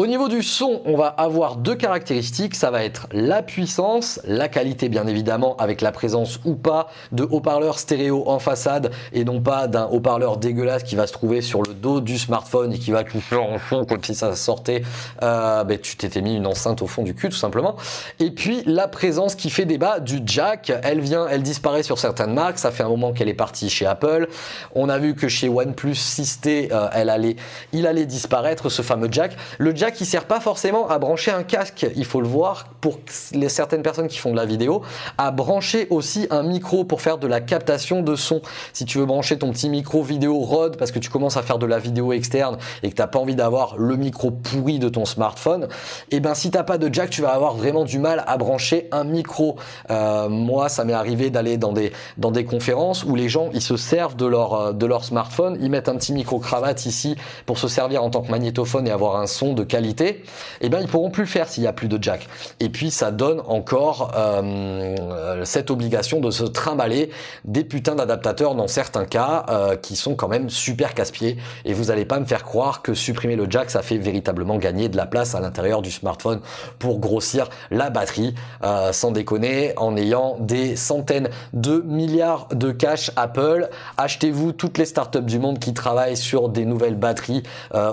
Au niveau du son, on va avoir deux caractéristiques. Ça va être la puissance, la qualité bien évidemment avec la présence ou pas de haut-parleurs stéréo en façade et non pas d'un haut-parleur dégueulasse qui va se trouver sur le dos du smartphone et qui va tout faire en fond comme si ça sortait. Euh, ben, tu t'étais mis une enceinte au fond du cul tout simplement. Et puis la présence qui fait débat du jack. Elle vient, elle disparaît sur certaines marques. Ça fait un moment qu'elle est partie chez Apple. On a vu que chez OnePlus 6T, euh, elle allait, il allait disparaître ce fameux jack. Le jack qui sert pas forcément à brancher un casque, il faut le voir pour les certaines personnes qui font de la vidéo, à brancher aussi un micro pour faire de la captation de son. Si tu veux brancher ton petit micro vidéo Rode parce que tu commences à faire de la vidéo externe et que tu n'as pas envie d'avoir le micro pourri de ton smartphone, et eh ben si t'as pas de jack, tu vas avoir vraiment du mal à brancher un micro. Euh, moi, ça m'est arrivé d'aller dans des dans des conférences où les gens ils se servent de leur euh, de leur smartphone, ils mettent un petit micro cravate ici pour se servir en tant que magnétophone et avoir un son de qualité et eh bien ils pourront plus faire s'il n'y a plus de jack. Et puis ça donne encore euh, cette obligation de se trimballer des putains d'adaptateurs dans certains cas euh, qui sont quand même super casse-pieds. Et vous n'allez pas me faire croire que supprimer le jack, ça fait véritablement gagner de la place à l'intérieur du smartphone pour grossir la batterie, euh, sans déconner, en ayant des centaines de milliards de cash Apple. Achetez-vous toutes les startups du monde qui travaillent sur des nouvelles batteries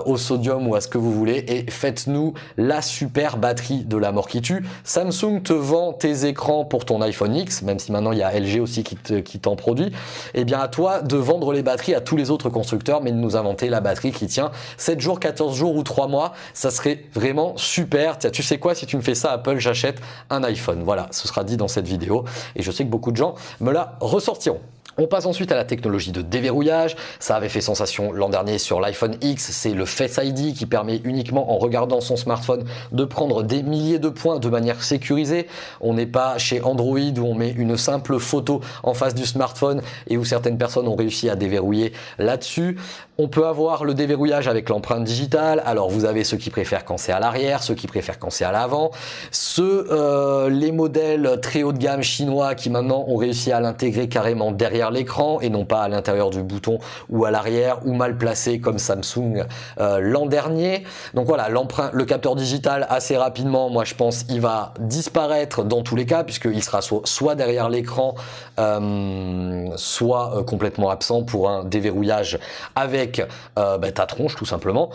au sodium ou à ce que vous voulez et faites nous la super batterie de la mort qui tue. Samsung te vend tes écrans pour ton iPhone X, même si maintenant il y a LG aussi qui t'en produit. Eh bien à toi de vendre les batteries à tous les autres constructeurs, mais de nous inventer la batterie qui tient 7 jours, 14 jours ou 3 mois. Ça serait vraiment super. Tiens, tu sais quoi, si tu me fais ça Apple, j'achète un iPhone. Voilà, ce sera dit dans cette vidéo. Et je sais que beaucoup de gens me la ressortiront. On passe ensuite à la technologie de déverrouillage. Ça avait fait sensation l'an dernier sur l'iPhone X. C'est le Face ID qui permet uniquement en regardant son smartphone de prendre des milliers de points de manière sécurisée. On n'est pas chez Android où on met une simple photo en face du smartphone et où certaines personnes ont réussi à déverrouiller là-dessus. On peut avoir le déverrouillage avec l'empreinte digitale. Alors vous avez ceux qui préfèrent quand c'est à l'arrière, ceux qui préfèrent quand c'est à l'avant. Ceux, euh, les modèles très haut de gamme chinois qui maintenant ont réussi à l'intégrer carrément derrière l'écran et non pas à l'intérieur du bouton ou à l'arrière ou mal placé comme Samsung euh, l'an dernier. Donc voilà, le capteur digital assez rapidement, moi je pense, il va disparaître dans tous les cas puisqu'il sera soit, derrière l'écran, euh, soit complètement absent pour un déverrouillage avec euh, bah, ta tronche tout simplement.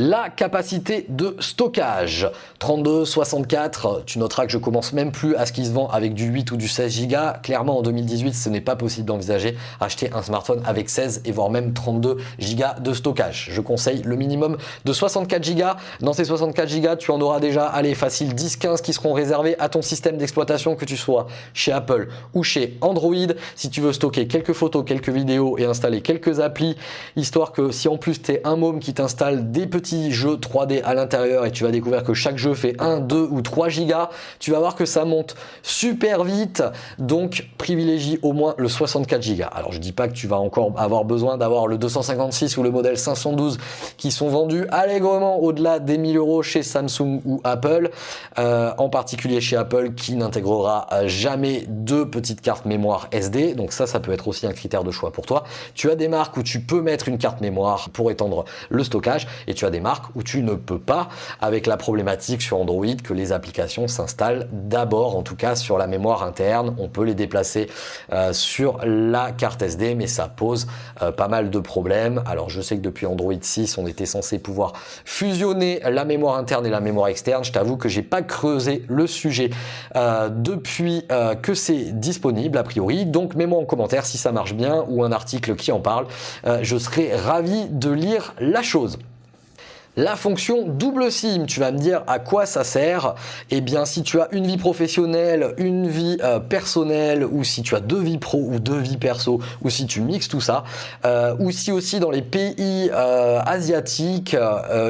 La capacité de stockage, 32, 64, tu noteras que je commence même plus à ce qui se vend avec du 8 ou du 16 Go. Clairement en 2018, ce n'est pas possible d'envisager acheter un smartphone avec 16 et voire même 32 Go de stockage. Je conseille le minimum de 64 Go. Dans ces 64 Go, tu en auras déjà, allez, facile 10-15 qui seront réservés à ton système d'exploitation que tu sois chez Apple ou chez Android. Si tu veux stocker quelques photos, quelques vidéos et installer quelques applis, histoire que si en plus tu es un môme qui t'installe des petits jeu 3D à l'intérieur et tu vas découvrir que chaque jeu fait 1, 2 ou 3 gigas, tu vas voir que ça monte super vite. Donc privilégie au moins le 64 gigas. Alors je dis pas que tu vas encore avoir besoin d'avoir le 256 ou le modèle 512 qui sont vendus allègrement au-delà des 1000 euros chez Samsung ou Apple, euh, en particulier chez Apple qui n'intégrera jamais deux petites cartes mémoire SD. Donc ça, ça peut être aussi un critère de choix pour toi. Tu as des marques où tu peux mettre une carte mémoire pour étendre le stockage et tu as des marques où tu ne peux pas, avec la problématique sur Android que les applications s'installent d'abord, en tout cas sur la mémoire interne. On peut les déplacer euh, sur la carte SD, mais ça pose euh, pas mal de problèmes. Alors je sais que depuis Android 6, on était censé pouvoir fusionner la mémoire interne et la mémoire externe. Je t'avoue que j'ai pas creusé le sujet euh, depuis que c'est disponible a priori. Donc mets-moi en commentaire si ça marche bien ou un article qui en parle. je serai ravi de lire la chose. La fonction double SIM, tu vas me dire à quoi ça sert. Eh bien, si tu as une vie professionnelle, une vie euh, personnelle, ou si tu as deux vies pro ou deux vies perso, ou si tu mixes tout ça, euh, ou si aussi dans les pays euh, asiatiques,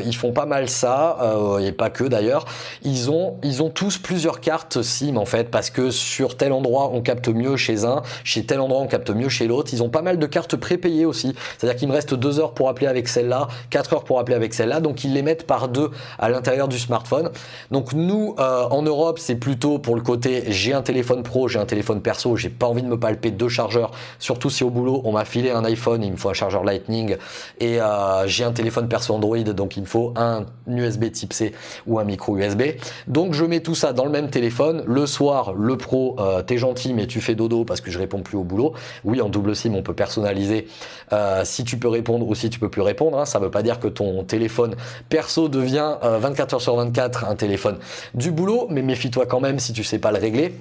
ils font pas mal ça, et pas que d'ailleurs, ils ont, tous plusieurs cartes SIM en fait, parce que sur tel endroit on capte mieux chez un, chez tel endroit on capte mieux chez l'autre. Ils ont pas mal de cartes prépayées aussi, c'est-à-dire qu'il me reste deux heures pour appeler avec celle-là, quatre heures pour appeler avec celle-là, qu'ils les mettent par deux à l'intérieur du smartphone. Donc nous, euh, en Europe, c'est plutôt pour le côté j'ai un téléphone pro, j'ai un téléphone perso, j'ai pas envie de me palper deux chargeurs, surtout si au boulot on m'a filé un iPhone, il me faut un chargeur Lightning et euh, j'ai un téléphone perso Android, donc il me faut un USB type C ou un micro USB. Donc je mets tout ça dans le même téléphone. Le soir, le pro, euh, t'es gentil mais tu fais dodo parce que je réponds plus au boulot. Oui, en double SIM, on peut personnaliser si tu peux répondre ou si tu peux plus répondre. Hein. Ça veut pas dire que ton téléphone perso devient 24 heures sur 24 un téléphone du boulot, mais méfie-toi quand même si tu sais pas le régler.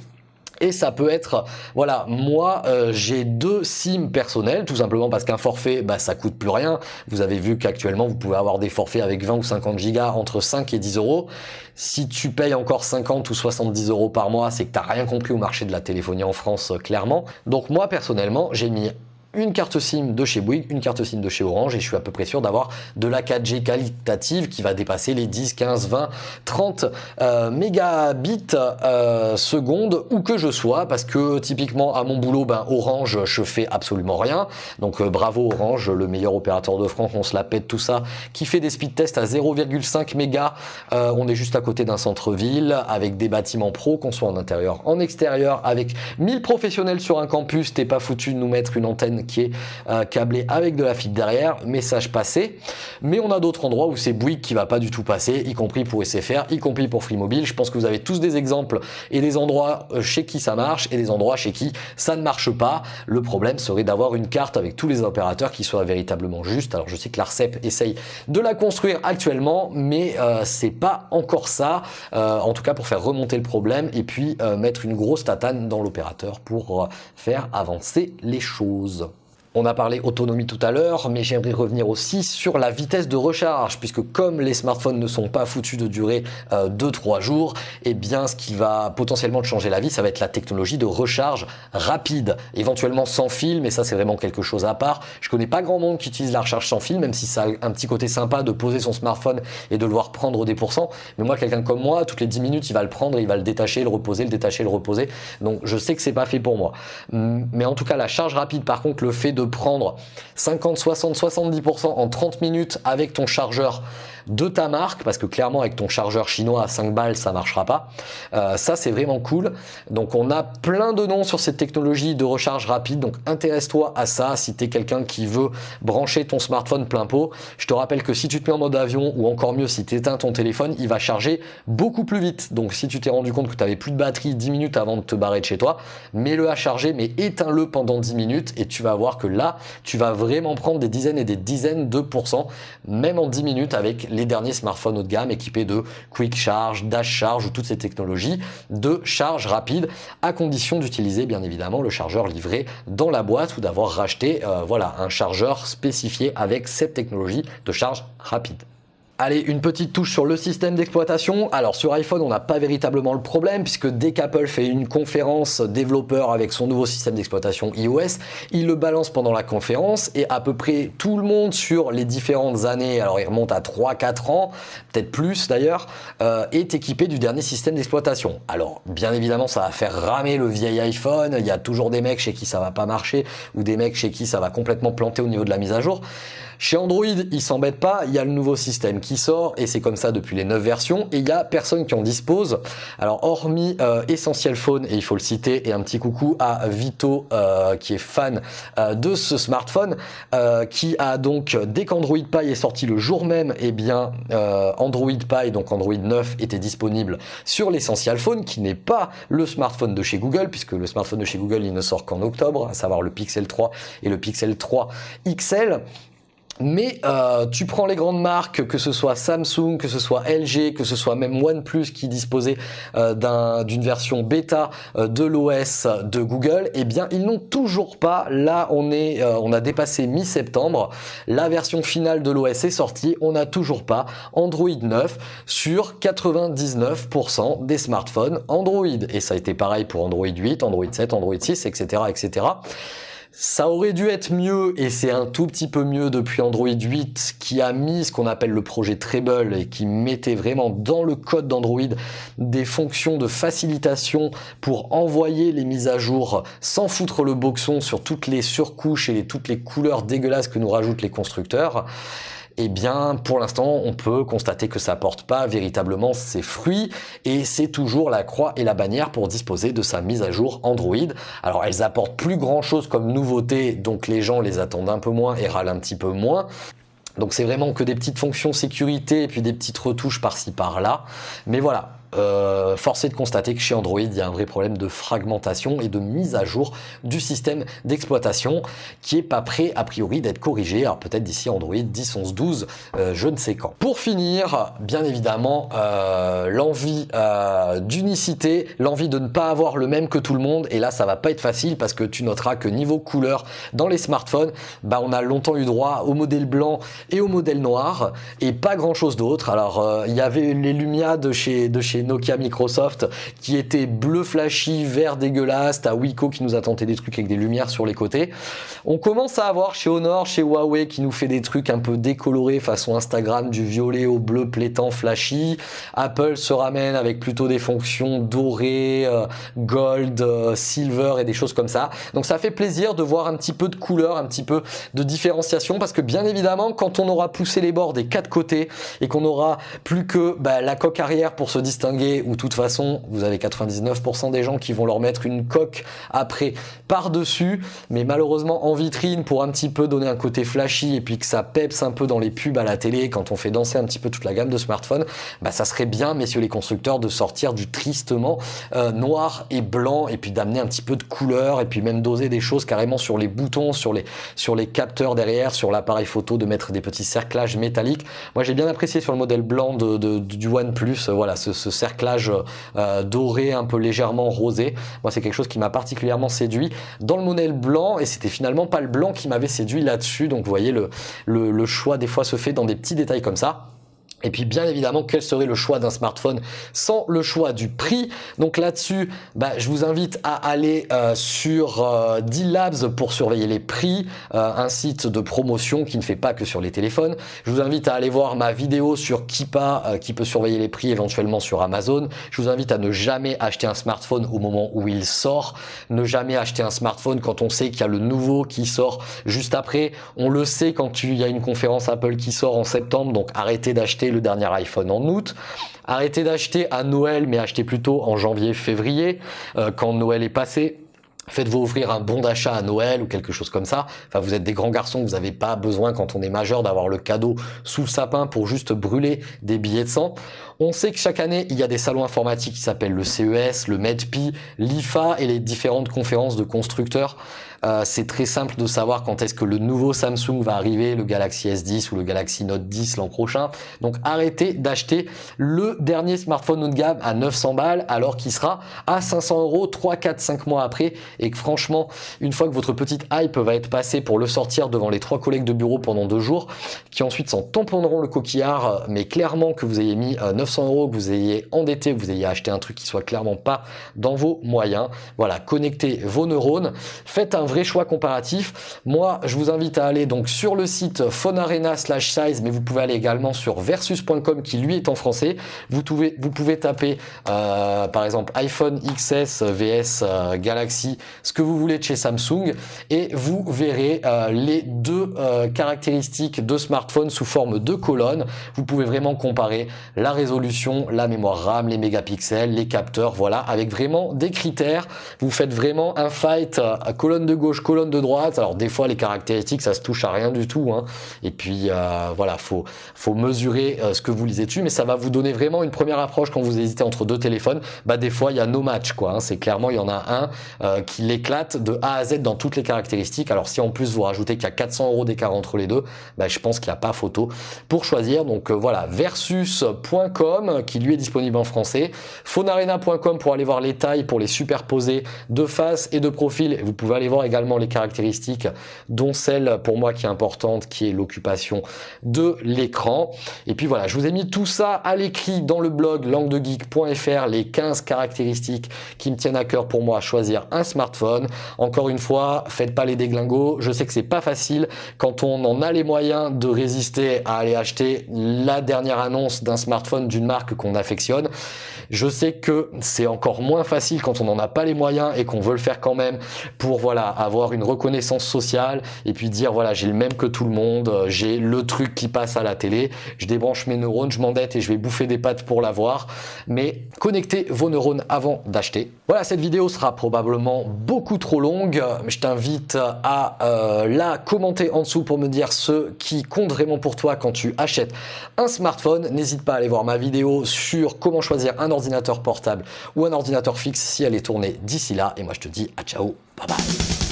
Et ça peut être, voilà, moi euh, j'ai deux SIM personnels, tout simplement parce qu'un forfait, bah, ça coûte plus rien. Vous avez vu qu'actuellement vous pouvez avoir des forfaits avec 20 ou 50 gigas entre 5 et 10 euros. Si tu payes encore 50 ou 70 euros par mois, c'est que tu n'as rien compris au marché de la téléphonie en France, euh, clairement. Donc moi personnellement, j'ai mis une carte SIM de chez Bouygues, une carte SIM de chez Orange et je suis à peu près sûr d'avoir de la 4G qualitative qui va dépasser les 10, 15, 20, 30 mégabits euh, seconde où que je sois parce que typiquement à mon boulot, ben, Orange, je fais absolument rien. Donc euh, bravo Orange, le meilleur opérateur de France, on se la pète tout ça, qui fait des speed tests à 0,5 mégas. Euh, on est juste à côté d'un centre-ville avec des bâtiments pro, qu'on soit en intérieur, en extérieur, avec 1000 professionnels sur un campus. T'es pas foutu de nous mettre une antenne qui est euh, câblé avec de la fibre derrière, message passé. Mais on a d'autres endroits où c'est Bouygues qui va pas du tout passer, y compris pour SFR, y compris pour Free Mobile. Je pense que vous avez tous des exemples et des endroits euh, chez qui ça marche et des endroits chez qui ça ne marche pas. Le problème serait d'avoir une carte avec tous les opérateurs qui soit véritablement juste. Alors je sais que l'ARCEP essaye de la construire actuellement, mais euh, c'est pas encore ça. en tout cas pour faire remonter le problème et puis mettre une grosse tatane dans l'opérateur pour faire avancer les choses. On a parlé autonomie tout à l'heure, mais j'aimerais revenir aussi sur la vitesse de recharge, puisque comme les smartphones ne sont pas foutus de durer 2-3 euh, jours, et eh bien ce qui va potentiellement te changer la vie, ça va être la technologie de recharge rapide, éventuellement sans fil, mais ça c'est vraiment quelque chose à part. Je connais pas grand monde qui utilise la recharge sans fil, même si ça a un petit côté sympa de poser son smartphone et de le voir prendre des pourcents. Mais moi, quelqu'un comme moi, toutes les 10 minutes, il va le prendre, il va le détacher, le reposer, le détacher, le reposer. Donc je sais que c'est pas fait pour moi. Mais en tout cas, la charge rapide, par contre, le fait prendre 50, 60, 70% en 30 minutes avec ton chargeur de ta marque, parce que clairement avec ton chargeur chinois à 5 balles, ça marchera pas. Euh, ça, c'est vraiment cool. Donc on a plein de noms sur cette technologie de recharge rapide, donc intéresse-toi à ça si tu es quelqu'un qui veut brancher ton smartphone plein pot. Je te rappelle que si tu te mets en mode avion, ou encore mieux si tu éteins ton téléphone, il va charger beaucoup plus vite. Donc si tu t'es rendu compte que tu avais plus de batterie 10 minutes avant de te barrer de chez toi, mets-le à charger, mais éteins-le pendant 10 minutes et tu vas voir que là, tu vas vraiment prendre des dizaines et des dizaines de pourcents, même en 10 minutes avec les derniers smartphones haut de gamme équipés de Quick Charge, Dash Charge ou toutes ces technologies de charge rapide à condition d'utiliser bien évidemment le chargeur livré dans la boîte ou d'avoir racheté euh, voilà, un chargeur spécifié avec cette technologie de charge rapide. Allez, une petite touche sur le système d'exploitation. Alors sur iPhone, on n'a pas véritablement le problème puisque dès qu'Apple fait une conférence développeur avec son nouveau système d'exploitation iOS, il le balance pendant la conférence et à peu près tout le monde sur les différentes années, alors il remonte à 3-4 ans, peut-être plus d'ailleurs, euh, est équipé du dernier système d'exploitation. Alors bien évidemment, ça va faire ramer le vieil iPhone, il y a toujours des mecs chez qui ça va pas marcher ou des mecs chez qui ça va complètement planter au niveau de la mise à jour. Chez Android, ils s'embêtent pas, il y a le nouveau système qui sort et c'est comme ça depuis les 9 versions et il y a personne qui en dispose. Alors hormis euh, Essential Phone et il faut le citer et un petit coucou à Vito euh, qui est fan euh, de ce smartphone qui a donc dès qu'Android Pie est sorti le jour même, et eh bien Android Pie donc Android 9 était disponible sur l'Essential Phone qui n'est pas le smartphone de chez Google puisque le smartphone de chez Google il ne sort qu'en octobre, à savoir le Pixel 3 et le Pixel 3 XL. Mais euh, tu prends les grandes marques, que ce soit Samsung, que ce soit LG, que ce soit même OnePlus qui disposait euh, d'une version bêta euh, de l'OS de Google, eh bien ils n'ont toujours pas. Là, on est, on a dépassé mi-septembre. La version finale de l'OS est sortie. On n'a toujours pas Android 9 sur 99% des smartphones Android. Et ça a été pareil pour Android 8, Android 7, Android 6, etc., etc. Ça aurait dû être mieux et c'est un tout petit peu mieux depuis Android 8 qui a mis ce qu'on appelle le projet Treble et qui mettait vraiment dans le code d'Android des fonctions de facilitation pour envoyer les mises à jour sans foutre le boxon sur toutes les surcouches et toutes les couleurs dégueulasses que nous rajoutent les constructeurs. Eh bien pour l'instant on peut constater que ça porte pas véritablement ses fruits et c'est toujours la croix et la bannière pour disposer de sa mise à jour Android. Alors elles apportent plus grand chose comme nouveauté donc les gens les attendent un peu moins et râlent un petit peu moins. Donc c'est vraiment que des petites fonctions sécurité et puis des petites retouches par-ci par-là. Mais voilà, euh, force est de constater que chez Android, il y a un vrai problème de fragmentation et de mise à jour du système d'exploitation qui est pas prêt a priori d'être corrigé. Alors peut-être d'ici Android 10, 11, 12, je ne sais quand. Pour finir, bien évidemment, euh, l'envie euh, d'unicité, l'envie de ne pas avoir le même que tout le monde. Et là, ça va pas être facile parce que tu noteras que niveau couleur dans les smartphones, bah, on a longtemps eu droit au modèle blanc et au modèle noir et pas grand chose d'autre. Alors euh, il y avait les Lumia de chez, de chez Nokia Microsoft qui était bleu flashy, vert dégueulasse, t'as Wiko qui nous a tenté des trucs avec des lumières sur les côtés. On commence à avoir chez Honor, chez Huawei qui nous fait des trucs un peu décolorés façon Instagram du violet au bleu plétant flashy. Apple se ramène avec plutôt des fonctions dorées, euh, gold, euh, silver et des choses comme ça. Donc ça fait plaisir de voir un petit peu de couleur, un petit peu de différenciation parce que bien évidemment quand on aura poussé les bords des quatre côtés et qu'on aura plus que bah, la coque arrière pour se distinguer ou de toute façon vous avez 99% des gens qui vont leur mettre une coque après par-dessus. Mais malheureusement en vitrine pour un petit peu donner un côté flashy et puis que ça peps un peu dans les pubs à la télé quand on fait danser un petit peu toute la gamme de smartphones bah ça serait bien messieurs les constructeurs de sortir du tristement euh, noir et blanc et puis d'amener un petit peu de couleur et puis même doser des choses carrément sur les boutons sur les sur les capteurs derrière sur l'appareil photo de mettre des petits cerclages métalliques. Moi j'ai bien apprécié sur le modèle blanc de, du OnePlus voilà ce cerclage euh, doré un peu légèrement rosé. Moi c'est quelque chose qui m'a particulièrement séduit dans le modèle blanc et c'était finalement pas le blanc qui m'avait séduit là-dessus. Donc vous voyez le, le choix des fois se fait dans des petits détails comme ça. Et puis bien évidemment, quel serait le choix d'un smartphone sans le choix du prix? Donc là-dessus, bah, je vous invite à aller euh, sur euh, D-Labs pour surveiller les prix, euh, un site de promotion qui ne fait pas que sur les téléphones. Je vous invite à aller voir ma vidéo sur Kipa euh, qui peut surveiller les prix éventuellement sur Amazon. Je vous invite à ne jamais acheter un smartphone au moment où il sort, ne jamais acheter un smartphone quand on sait qu'il y a le nouveau qui sort juste après. On le sait quand il y a une conférence Apple qui sort en septembre, donc arrêtez d'acheter le dernier iPhone en août. Arrêtez d'acheter à Noël, mais achetez plutôt en janvier-février, euh, quand Noël est passé. Faites-vous offrir un bon d'achat à Noël ou quelque chose comme ça. Enfin, vous êtes des grands garçons, vous n'avez pas besoin quand on est majeur d'avoir le cadeau sous le sapin pour juste brûler des billets de sang. On sait que chaque année, il y a des salons informatiques qui s'appellent le CES, le MEDPI, l'IFA et les différentes conférences de constructeurs. Euh, c'est très simple de savoir quand est-ce que le nouveau Samsung va arriver, le Galaxy S10 ou le Galaxy Note 10 l'an prochain. Donc arrêtez d'acheter le dernier smartphone haut de gamme à 900 balles alors qu'il sera à 500 euros 3, 4, 5 mois après et que franchement, une fois que votre petite hype va être passée pour le sortir devant les trois collègues de bureau pendant deux jours, qui ensuite s'en tamponneront le coquillard, mais clairement que vous ayez mis 900 euros, que vous ayez endetté, que vous ayez acheté un truc qui soit clairement pas dans vos moyens. Voilà, connectez vos neurones, faites un vrai choix comparatif. Moi, je vous invite à aller donc sur le site phonarena slash size, mais vous pouvez aller également sur versus.com qui lui est en français. Vous pouvez, vous pouvez taper euh, par exemple iPhone XS vs euh, Galaxy, ce que vous voulez de chez Samsung, et vous verrez euh, les deux caractéristiques de smartphone sous forme de colonne. Vous pouvez vraiment comparer la résolution, la mémoire RAM, les mégapixels, les capteurs, voilà, avec vraiment des critères. Vous faites vraiment un fight à colonne de gauche, colonne de droite. Alors des fois les caractéristiques ça se touche à rien du tout. Hein. Et puis euh, voilà, faut mesurer euh, ce que vous lisez dessus, mais ça va vous donner vraiment une première approche quand vous hésitez entre deux téléphones. Bah des fois il y a no match quoi. Hein. C'est clairement il y en a un euh, qui l'éclate de A à Z dans toutes les caractéristiques. Alors si en plus vous rajoutez qu'il y a 400 euros d'écart entre les deux, bah, je pense qu'il n'y a pas photo pour choisir. Donc voilà, versus.com qui lui est disponible en français, phonarena.com pour aller voir les tailles pour les superposer de face et de profil. Vous pouvez aller voir également les caractéristiques, dont celle pour moi qui est importante, qui est l'occupation de l'écran. Et puis voilà, je vous ai mis tout ça à l'écrit dans le blog languedegeek.fr, les 15 caractéristiques qui me tiennent à cœur pour moi à choisir un smartphone. Encore une fois, faites pas les déglingos. Je sais que c'est pas facile quand on en a les moyens de résister à aller acheter la dernière annonce d'un smartphone d'une marque qu'on affectionne. Je sais que c'est encore moins facile quand on n'en a pas les moyens et qu'on veut le faire quand même pour voilà avoir une reconnaissance sociale et puis dire voilà j'ai le même que tout le monde, euh, j'ai le truc qui passe à la télé, je débranche mes neurones, je m'endette et je vais bouffer des pâtes pour l'avoir. Mais connectez vos neurones avant d'acheter. Voilà, cette vidéo sera probablement beaucoup trop longue. Je t'invite à euh, la commenter en dessous pour me dire ce qui compte vraiment pour toi quand tu achètes un smartphone. N'hésite pas à aller voir ma vidéo sur comment choisir un ordinateur portable ou un ordinateur fixe si elle est tournée d'ici là. Et moi, je te dis à ciao, bye bye